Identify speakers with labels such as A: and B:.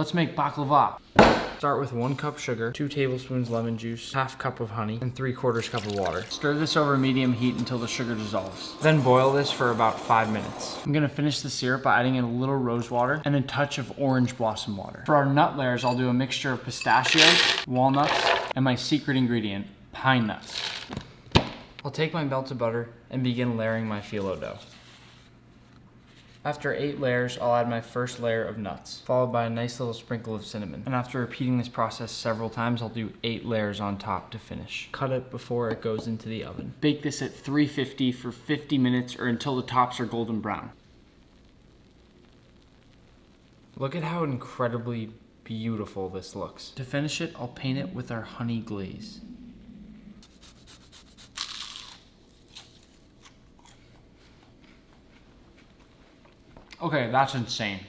A: Let's make baklava. Start with one cup sugar, two tablespoons lemon juice, half cup of honey, and three quarters cup of water. Stir this over medium heat until the sugar dissolves. Then boil this for about five minutes. I'm gonna finish the syrup by adding in a little rose water and a touch of orange blossom water. For our nut layers, I'll do a mixture of pistachios, walnuts, and my secret ingredient, pine nuts. I'll take my melted butter and begin layering my phyllo dough. After eight layers, I'll add my first layer of nuts, followed by a nice little sprinkle of cinnamon. And after repeating this process several times, I'll do eight layers on top to finish. Cut it before it goes into the oven. Bake this at 350 for 50 minutes or until the tops are golden brown. Look at how incredibly beautiful this looks. To finish it, I'll paint it with our honey glaze. Okay, that's insane.